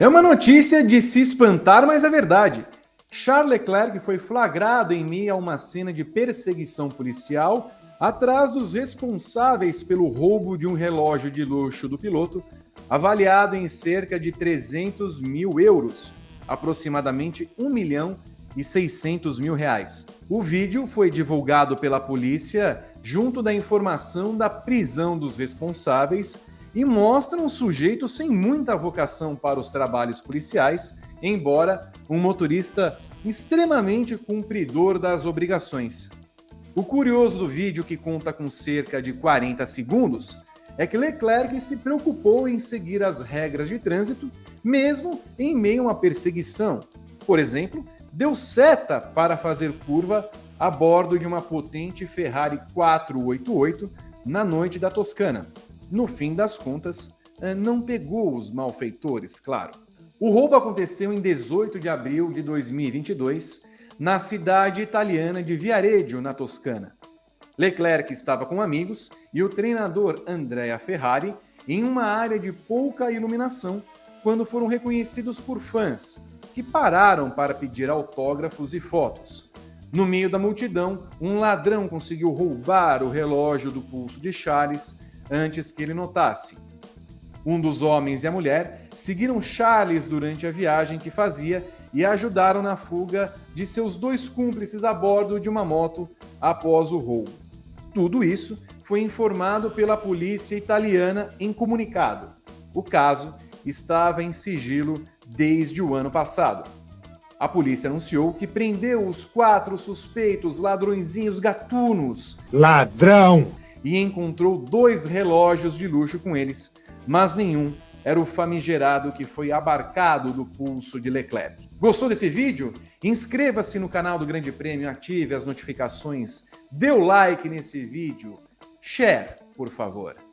É uma notícia de se espantar, mas é verdade. Charles Leclerc foi flagrado em meio a uma cena de perseguição policial atrás dos responsáveis pelo roubo de um relógio de luxo do piloto, avaliado em cerca de 300 mil euros, aproximadamente 1 milhão e 600 mil reais. O vídeo foi divulgado pela polícia junto da informação da prisão dos responsáveis e mostra um sujeito sem muita vocação para os trabalhos policiais, embora um motorista extremamente cumpridor das obrigações. O curioso do vídeo, que conta com cerca de 40 segundos, é que Leclerc se preocupou em seguir as regras de trânsito, mesmo em meio a uma perseguição. Por exemplo, deu seta para fazer curva a bordo de uma potente Ferrari 488 na noite da Toscana. No fim das contas, eh, não pegou os malfeitores, claro. O roubo aconteceu em 18 de abril de 2022, na cidade italiana de Viareggio, na Toscana. Leclerc estava com amigos e o treinador Andrea Ferrari em uma área de pouca iluminação quando foram reconhecidos por fãs, que pararam para pedir autógrafos e fotos. No meio da multidão, um ladrão conseguiu roubar o relógio do pulso de Charles antes que ele notasse. Um dos homens e a mulher seguiram Charles durante a viagem que fazia e ajudaram na fuga de seus dois cúmplices a bordo de uma moto após o roubo. Tudo isso foi informado pela polícia italiana em comunicado. O caso estava em sigilo desde o ano passado. A polícia anunciou que prendeu os quatro suspeitos ladrõezinhos gatunos. Ladrão! E encontrou dois relógios de luxo com eles, mas nenhum era o famigerado que foi abarcado do pulso de Leclerc. Gostou desse vídeo? Inscreva-se no canal do Grande Prêmio, ative as notificações, dê o like nesse vídeo, share, por favor.